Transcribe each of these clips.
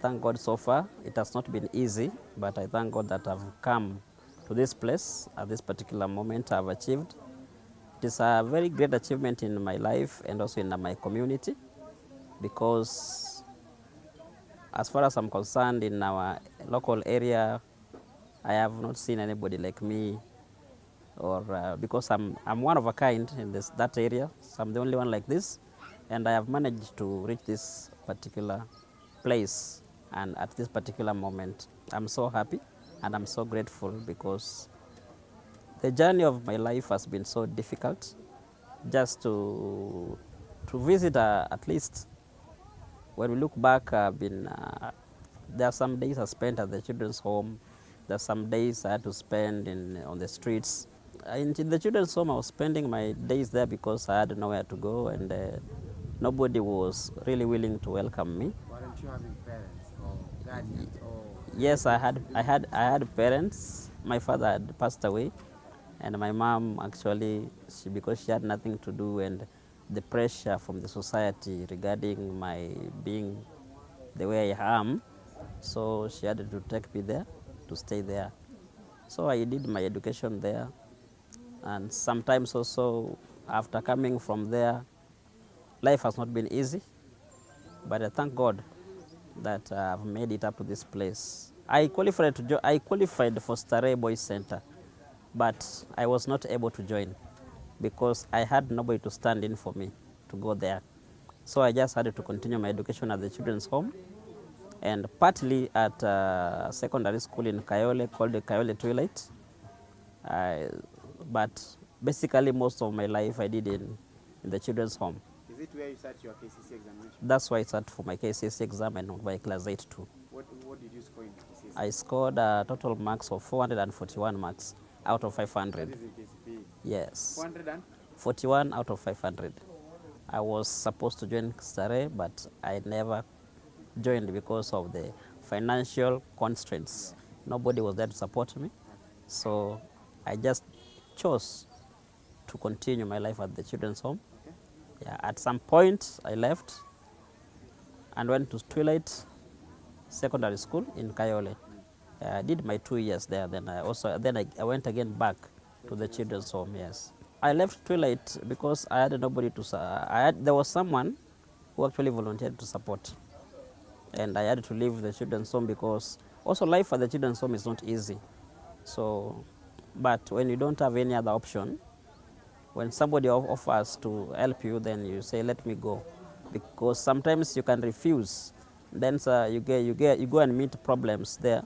thank God so far. It has not been easy, but I thank God that I've come to this place at this particular moment I've achieved. It is a very great achievement in my life and also in my community because as far as I'm concerned in our local area, I have not seen anybody like me or uh, because I'm, I'm one of a kind in this, that area, so I'm the only one like this and I have managed to reach this particular place and at this particular moment. I'm so happy and I'm so grateful because the journey of my life has been so difficult just to, to visit uh, at least when we look back, I've been, uh, there are some days I spent at the children's home. There are some days I had to spend in, on the streets. In, the children's home, I was spending my days there because I had nowhere to go and uh, nobody was really willing to welcome me. Weren't you having parents or Yes, I had, I had, I had parents. My father had passed away, and my mom actually, she, because she had nothing to do, and the pressure from the society regarding my being the way I am, so she had to take me there to stay there. So I did my education there, and sometimes also after coming from there, life has not been easy, but I thank God that I've made it up to this place. I qualified to I qualified for Starehe Boys Center, but I was not able to join because I had nobody to stand in for me to go there. So I just had to continue my education at the children's home and partly at uh, secondary school in Kayole called the Kayole Twilight. But basically most of my life I did in, in the children's home. Is it where you sat your KCC examination? That's why I sat for my KCSE exam and my class 8 too. What, what did you score in KCSE? I scored a total marks of 441 marks out of 500. is in KCPE. Yes, 400 and 41 out of 500. I was supposed to join Starehe, but I never joined because of the financial constraints. Nobody was there to support me, so I just chose to continue my life at the children's home. Yeah, at some point, I left and went to Twilight Secondary School in Kayole. I did my two years there. Then I also then I, I went again back to the children's home. Yes, I left Twilight because I had nobody to. I had, there was someone who actually volunteered to support, and I had to leave the children's home because also life at the children's home is not easy. So, but when you don't have any other option, when somebody offers to help you, then you say, "Let me go," because sometimes you can refuse. Then sir, you get you get you go and meet problems there.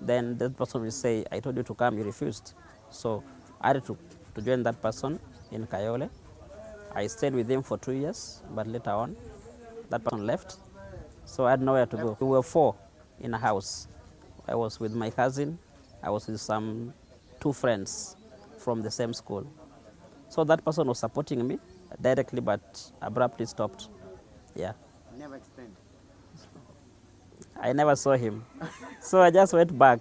Then that person will say, "I told you to come, you refused." So I had to, to join that person in Kayole. I stayed with him for two years, but later on, that person left, so I had nowhere to go. We were four in a house. I was with my cousin. I was with some two friends from the same school. So that person was supporting me directly, but abruptly stopped. Yeah. Never explained. I never saw him. so I just went back.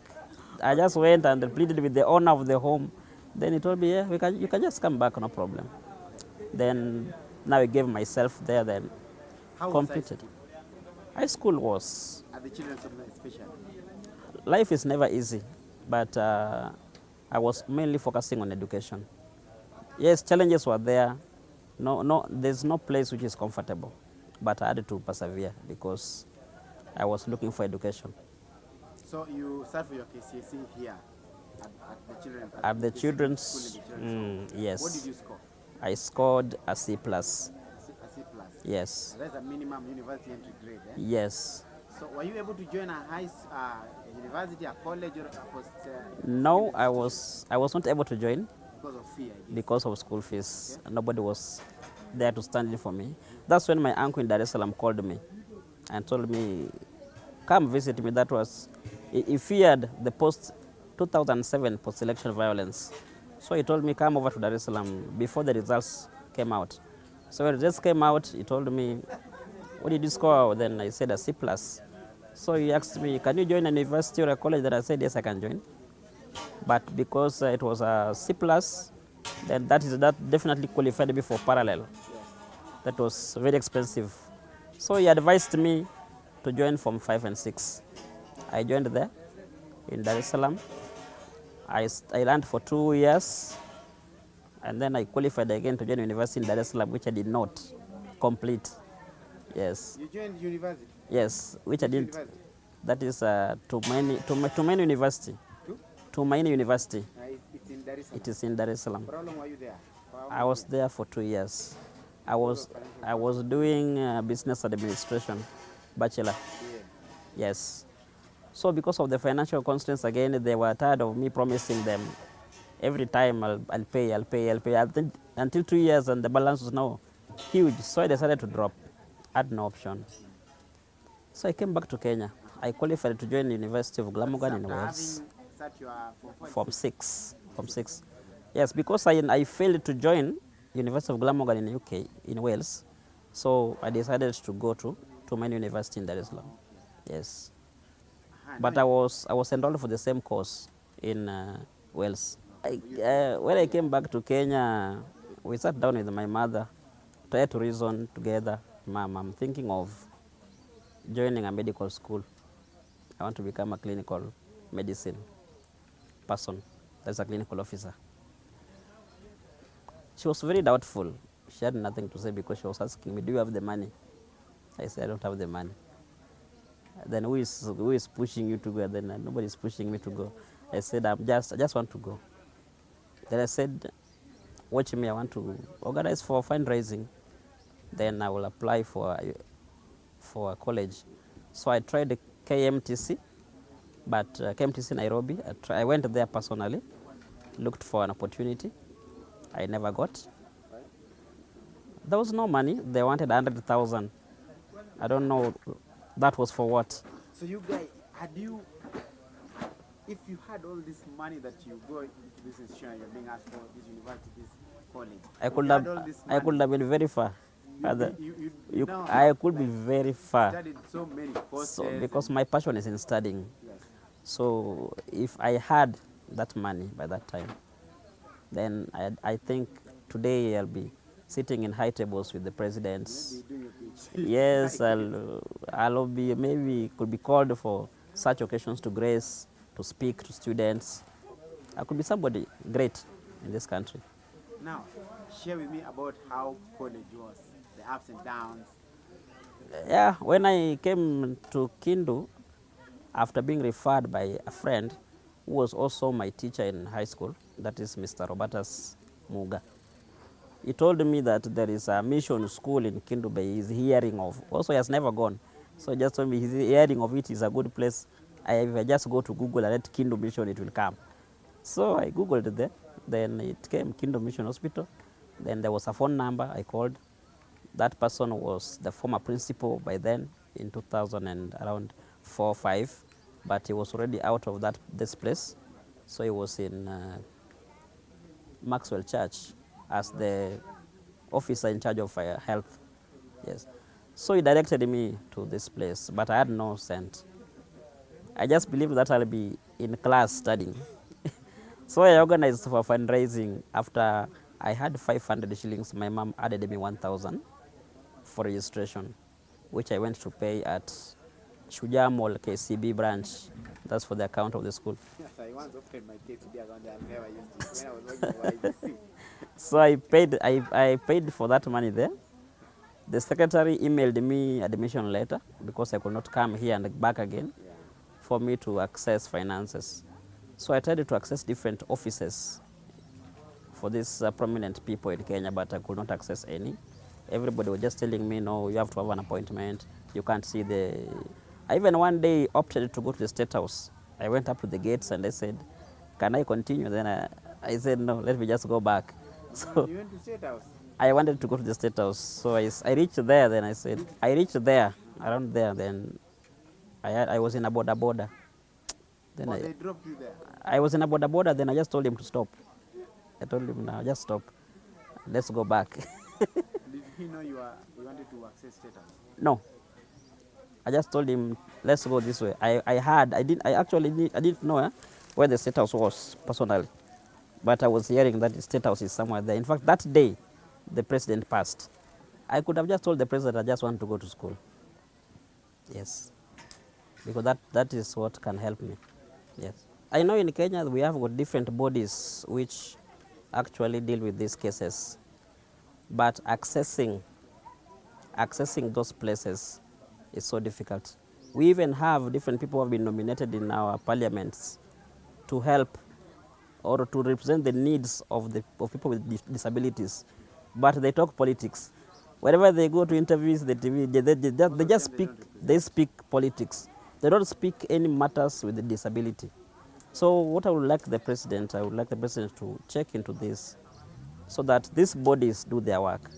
I just went and pleaded with the owner of the home. Then he told me, yeah, we can, you can just come back, no problem. Then now I gave myself there, then How completed. High school was, At the children's home especially. life is never easy, but uh, I was mainly focusing on education. Yes, challenges were there. No, no, there's no place which is comfortable, but I had to persevere because I was looking for education. So you for your KCSE here at, at the children At the KCSE children's, the children's mm, yes. What did you score? I scored a C plus. A C, plus. Yes. That's a minimum university entry grade. Eh? Yes. So were you able to join a high uh, university, a college, or a post? Uh, No, I was I was not able to join because of fear. Guess. because of school fees. Nobody was there to stand in for me. That's when my uncle in Dar es Salaam called me and told me, "Come visit me." That was he, feared the post 2007 post-election violence, so he told me, "Come over to Dar es Salaam before the results came out." So when the results came out, he told me, "What did you score?" Then I said a C plus. So he asked me, "Can you join a university or a college?" Then I said, "Yes, I can join." But because uh, it was a C plus, then that is that definitely qualified me for parallel. That was very expensive. So he advised me to join from 5 and 6. I joined there in Dar es Salaam. I, I learned for two years and then I qualified again to join university in Dar es Salaam, which I did not complete. Yes, You joined university. yes, which I didn't. University? That is uh, Tumaini, Tuma- Tumaini University. Two? Tumaini University. Uh, it's in Dar es Salaam. It is in Dar es Salaam. How long were you there? I was there for two years. I was I was doing uh, business administration, bachelor. Yeah. Yes. So because of the financial constraints again, they were tired of me promising them every time I'll, I'll pay, I'll pay, I'll pay. Until, until two years and the balance was now huge. So I decided to drop. I had no option. So I came back to Kenya. I qualified to join the University of Glamorgan in Wales. Such your Form Form six. Form six. Yes, because I, I failed to join University of Glamorgan in UK, in Wales. So I decided to go to, to my university in Dar es Salaam. Yes. But I was I was enrolled for the same course in uh, Wales. I, uh, when I came back to Kenya, we sat down with my mother, tried to reason together. Mom, I'm thinking of joining a medical school. I want to become a clinical medicine person. That's a clinical officer. She was very doubtful. She had nothing to say because she was asking me, "Do you have the money?" I said, "I don't have the money." then who is who is pushing you to go? Then uh, nobody is pushing me to go. I said, I'm just I just want to go. Then I said, watch me. I want to organize for fundraising. Then I will apply for for a college. So I tried KMTC, but uh, KMTC Nairobi. I, I went there personally, looked for an opportunity. I never got. There was no money. They wanted hundred thousand. I don't know. That was for what? So you guys, had you, if you had all this money that you go into this institution, you're being asked for this university, this college, I could have I could have been very far. you, you, you, I could be very far. studied so many courses. So because my passion is in studying. yes. So if I had that money by that time, then I, I think today I'll be sitting in high tables with the presidents. Maybe doing a PhD. Yes, I'll, I'll be maybe could be called for such occasions to grace, to speak to students. I could be somebody great in this country. Now, share with me about how college was, the ups and downs. Yeah, when I came to Kendu, after being referred by a friend who was also my teacher in high school, that is Mr. Robertus Muga, he told me that there is a mission school in Kendu Bay he's hearing of. Also, he has never gone. So just told me he's hearing of it is a good place. I, if I just go to Google and write Kendu Mission, it will come. So I Googled it there. Then it came Kendu Mission Hospital. Then there was a phone number I called. That person was the former principal by then in 2000 and around four five, but he was already out of that this place, so he was in uh, Maxwell Church as the officer in charge of uh, health. Yes, so he directed me to this place, but I had no cent. I just believed that I'll be in class studying. so I organized for fundraising. After I had 500 shillings, my mom added me 1,000 for registration, which I went to pay at Shujaa Mall KCB branch. That's for the account of the school. So I paid, I, I paid for that money there. The secretary emailed me admission letter because I could not come here and back again for me to access finances. So I tried to access different offices for these uh, prominent people in Kenya, but I could not access any. Everybody was just telling me, no, you have to have an appointment. You can't see the. I even one day opted to go to the State House. I went up to the gates and I said, can I continue? Then I, I said, no, let me just go back. So You went to State House. I wanted to go to the State House. So I reached there, then I said, I reached there, around there, then I, had- I was in a boda boda. Then I, they dropped you there. I was in a boda boda, then I just told him to stop. I told him, now just stop. Let's go back. Did he know you, are, you wanted to access State House? no. I just told him, let's go this way. I, I had, I didn't, I actually did, I didn't know eh, where the state house was personally. But I was hearing that the state house is somewhere there. In fact, that day, the president passed. I could have just told the president I just want to go to school. Yes. because that, that is what can help me. Yes. I know in Kenya we have got different bodies which actually deal with these cases, but accessing accessing those places is so difficult. We even have different people who have been nominated in our parliaments to help or to represent the needs of the of people with dis- disabilities, but they talk politics. Wherever they go to interviews, the TV, they, they, they, just- they just speak they speak politics. They don't speak any matters with the disability. So what I would like the president, I would like the president to check into this so that these bodies do their work.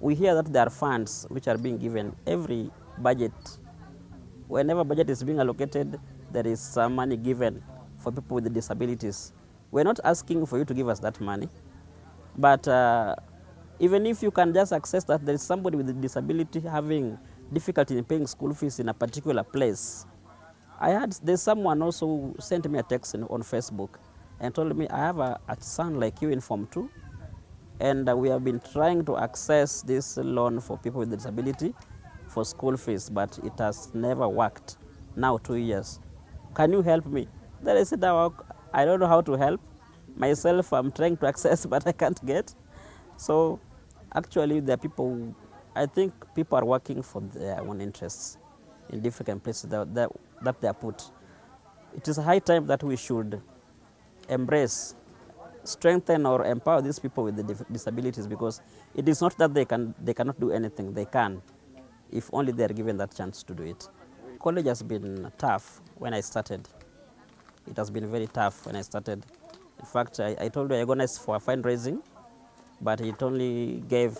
We hear that there are funds which are being given every budget. Whenever budget is being allocated, there is some money given for people with disabilities. We're not asking for you to give us that money, but uh, even if you can just access that there is somebody with a disability having difficulty in paying school fees in a particular place, I had there's someone also who sent me a text in, on Facebook and told me I have a, a son like you in Form 2 and uh, we have been trying to access this loan for people with disability for school fees, but it has never worked. Now two years. Can you help me? Then I said, "Oh, I don't know how to help. Myself, I'm trying to access, but I can't get. So actually, there are people, I think people are working for their own interests in different places that, that, that they are put. It is a high time that we should embrace strengthen or empower these people with the disabilities because it is not that they can they cannot do anything they can if only they are given that chance to do it. College has been tough when i started. It has been very tough when i started. In fact i, I told you i organized for fundraising but it only gave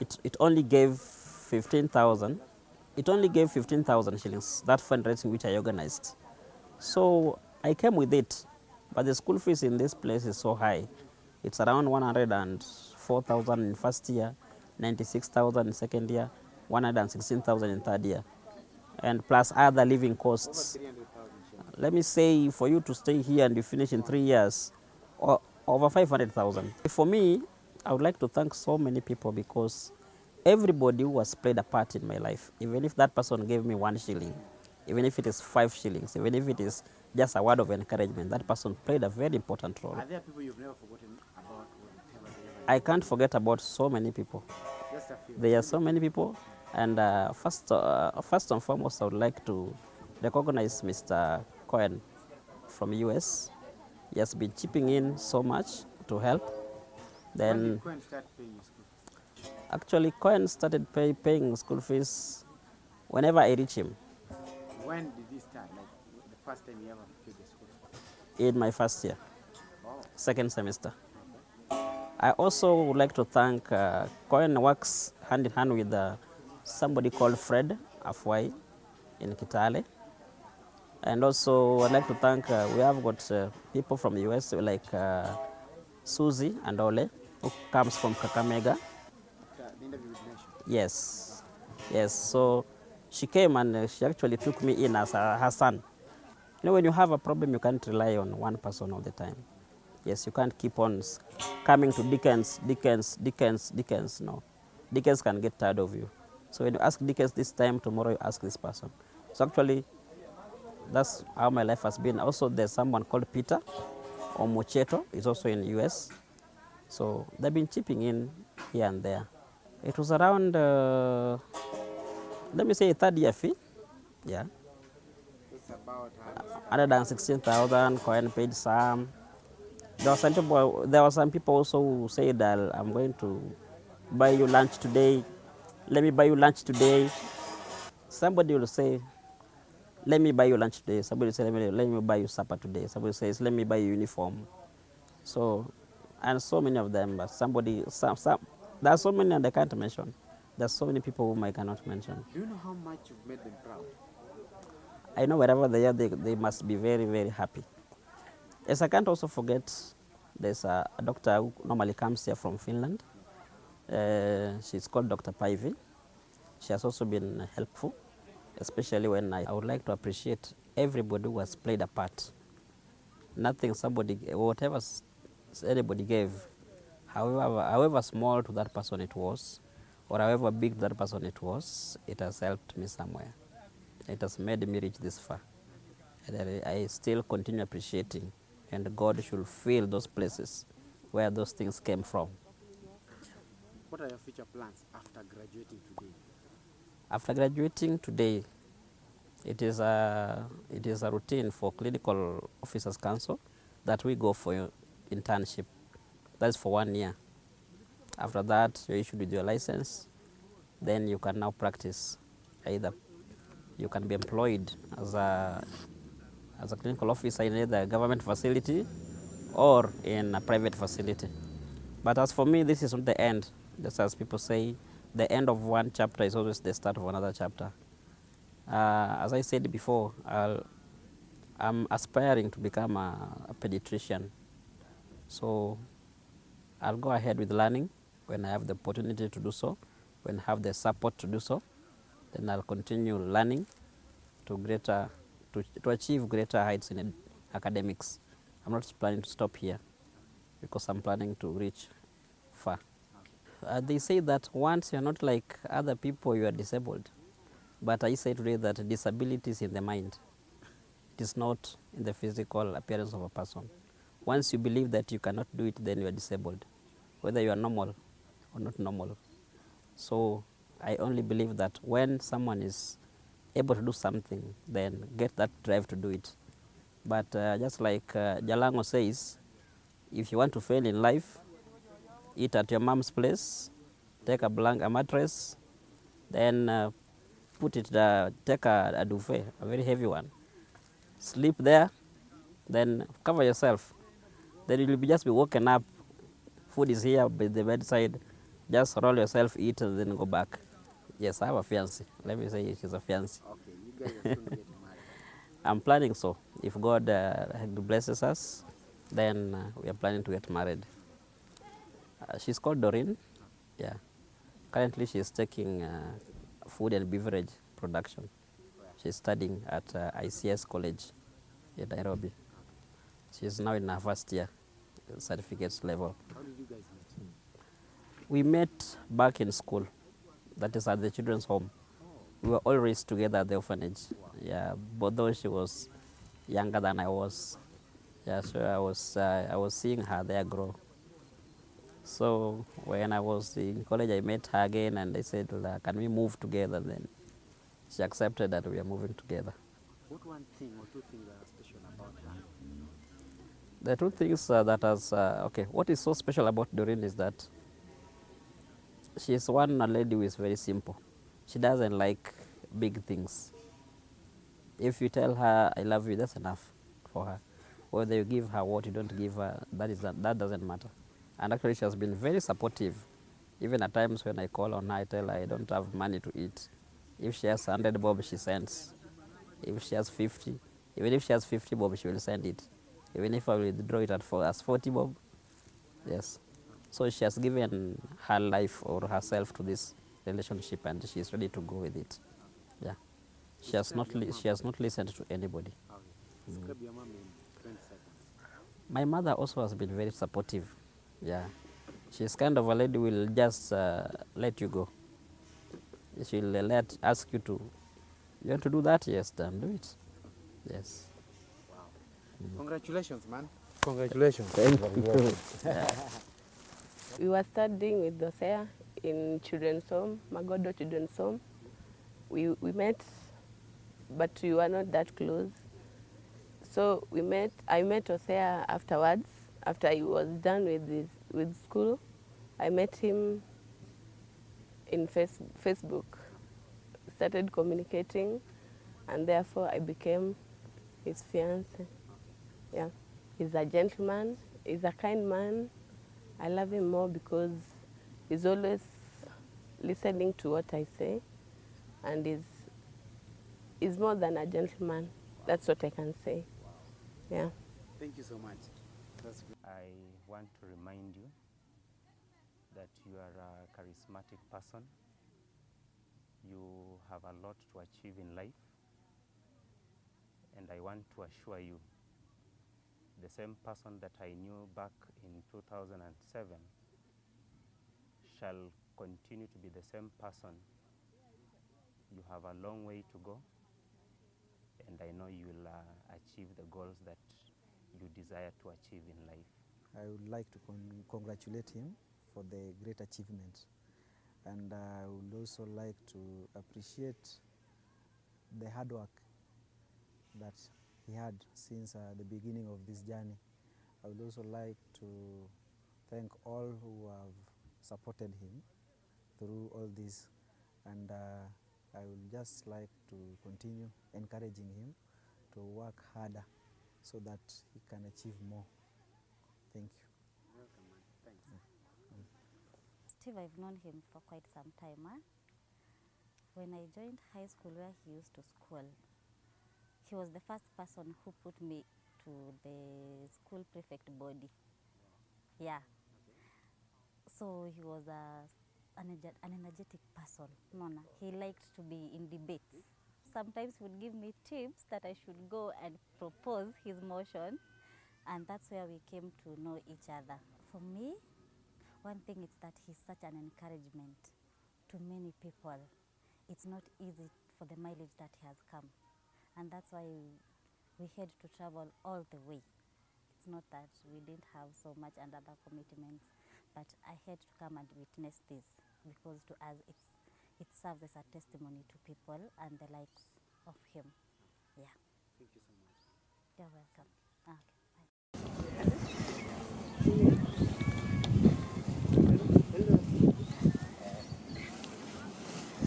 it, it only gave 15000 it only gave 15000 shillings that fundraising which i organized. So I came with it, but the school fees in this place is so high. It's around 104,000 in first year, 96,000 in second year, 116,000 in third year, and plus other living costs. Let me say, for you to stay here and you finish in three years, over 500,000. For me, I would like to thank so many people because everybody who has played a part in my life, even if that person gave me one shilling, even if it is five shillings, even if it is just a word of encouragement, that person played a very important role. Are there people you've never forgotten about or whatever they ever I can't forget about so many people. Just a few. There are so many people, and uh, first, uh, first and foremost, I would like to recognize Mr. Cohen from US. He has been chipping in so much to help. when Then, did Cohen start paying school actually, Cohen started pay, paying school fees whenever I reach him When did he start? Like the first time he ever paid the school fees? in my first year, Wow. second semester. I also would like to thank uh, Cohen works hand in hand with uh, somebody called Fred Afwai in Kitale. And also, I'd like to thank, uh, we have got uh, people from the US like uh, Susie and Ole, who comes from Kakamega. Yes, yes. So she came and uh, she actually took me in as uh, her son. You know, when you have a problem, you can't rely on one person all the time. Yes, you can't keep on coming to Dickens, Dickens, Dickens, Dickens. No, Dickens can get tired of you. So when you ask Dickens this time, tomorrow you ask this person. So actually, that's how my life has been. Also, there's someone called Peter Omocheto. He's also in the US. So they've been chipping in here and there. It was around, uh, let me say, third year fee. Yeah, It's about how 116,000. Cohen paid some. There were some people. There were some people also who said, "I'll- "I'm going to buy you lunch today. Let me buy you lunch today." Somebody will say, "Let me buy you lunch today." Somebody will say, "Let me, let me buy you supper today." Somebody says, "Let me buy you uniform." So, and so many of them. But somebody, some, some. There are so many, and I can't mention. There are so many people whom I cannot mention. Do you know how much you've made them proud? I know wherever they are, they, they must be very, very happy. Yes, I can't also forget there's a, a doctor who normally comes here from Finland. Uh, she's called Dr. Paivi. She has also been helpful, especially when I, I would like to appreciate everybody who has played a part. Nothing somebody, whatever anybody gave, however, however small to that person it was, or however big that person it was, it has helped me somewhere. It has made me reach this far. And I, I still continue appreciating, and God should fill those places where those things came from. What are your future plans after graduating today? After graduating today, it is a, it is a routine for clinical officers council that we go for internship. That's for one year. After that, you're issued with your license. Then you can now practice. Either you can be employed as a, as a clinical officer in either a government facility or in a private facility. But as for me, this is not the end. Just as people say, the end of one chapter is always the start of another chapter. Uh, as I said before, I'll, I'm aspiring to become a, a pediatrician. So I'll go ahead with learning when I have the opportunity to do so, when I have the support to do so. Then I'll continue learning to greater to, to achieve greater heights in academics. I'm not planning to stop here because I'm planning to reach. Uh, they say that once you're not like other people, you are disabled. But I say today that disability is in the mind. It is not in the physical appearance of a person. Once you believe that you cannot do it, then you are disabled, whether you are normal or not normal. So I only believe that when someone is able to do something, then get that drive to do it. But uh, just like uh, Jalang'o says, if you want to fail in life, eat at your mom's place, take a blank a mattress, then uh, put it uh, take a, a duvet, a very heavy one, sleep there, then cover yourself. Then you'll be just be woken up. Food is here by the bedside. Just roll yourself, eat, and then go back. Yes, I have a fiancé. Let me say she's a fiancé. Okay, you guys are soon getting married. I'm planning so. If God uh, blesses us, then uh, we are planning to get married. Uh, she's called Doreen. Yeah. Currently, she's taking uh, food and beverage production. She's studying at uh, ICS College in Nairobi. She's now in her first year, certificate level. How did you guys meet? We met back in school, that is at the children's home. We were all raised together at the orphanage. Yeah, but though she was younger than I was, yeah, so I was uh, I was seeing her there grow. So when I was in college, I met her again, and I said, "Well, "Can we move together?" Then she accepted that we are moving together. What one thing or two things are special about her? The two things uh, that has uh, okay, what is so special about Doreen is that she is one lady who is very simple. She doesn't like big things. If you tell her I love you, that's enough for her. Whether you give her what you don't give her, that is that doesn't matter. And actually, she has been very supportive. Even at times when I call on her, I tell her I don't have money to eat. If she has 100 bob, she sends. If she has 50, even if she has 50 bob, she will send it. Even if I withdraw it at for, as 40 bob, yes. So she has given her life or herself to this relationship, and she is ready to go with it. Yeah, she has not she has not listened to anybody. Okay. Describe your mom in 20 seconds. My mother also has been very supportive. Yeah, she's kind of a lady who will just uh, let you go. She'll uh, let ask you to, you want to do that? Yes, then do it. Yes. Wow! Congratulations, man. Congratulations. Thank you. We were studying with Dosea in children's home, Magodo Children's Home. We, we met, but we were not that close. So we met, I met Dosea afterwards, after he was done with, his, with school. I met him in face, Facebook, started communicating, and therefore I became his fiance. Yeah, he's a gentleman, he's a kind man. I love him more because he's always listening to what I say, and he's, he's more than a gentleman. That's what I can say. Yeah. Thank you so much. I want to remind you that you are a charismatic person. You have a lot to achieve in life. And I want to assure you the same person that I knew back in 2007 shall continue to be the same person. You have a long way to go, and I know you will uh, achieve the goals that you desire to achieve in life. I would like to con- congratulate him for the great achievement. And I would also like to appreciate the hard work that he had since uh, the beginning of this journey. I would also like to thank all who have supported him through all this. And uh, I would just like to continue encouraging him to work harder so that he can achieve more. Thank you. Welcome, man. Thanks. Steve, I've known him for quite some time. Huh? When I joined high school where he used to school, he was the first person who put me to the school prefect body. Yeah. So he was a, an, an energetic person. Mona. He liked to be in debates. Sometimes would give me tips that I should go and propose his motion, and that's where we came to know each other. For me, one thing is that he's such an encouragement to many people. It's not easy for the mileage that he has come, and that's why we had to travel all the way. It's not that we didn't have so much and other commitments, but I had to come and witness this because to us it's it serves as a testimony to people and the likes of him. Yeah, Thank you so much. you're welcome. Okay, bye.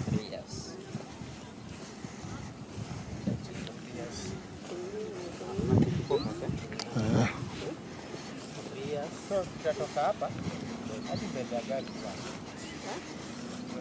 Three years. Three years. So tutatoka hapa hadi mbele ya gari bwana.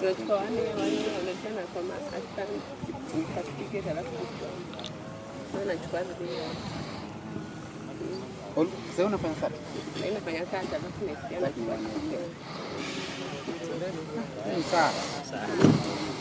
tunachukua wanne wanne, wanachana kwa maasani katikike, halafu anachukua vile sasa unafanya sasa? Nafanya sasa alafu next anachukua. Sawa. Sawa.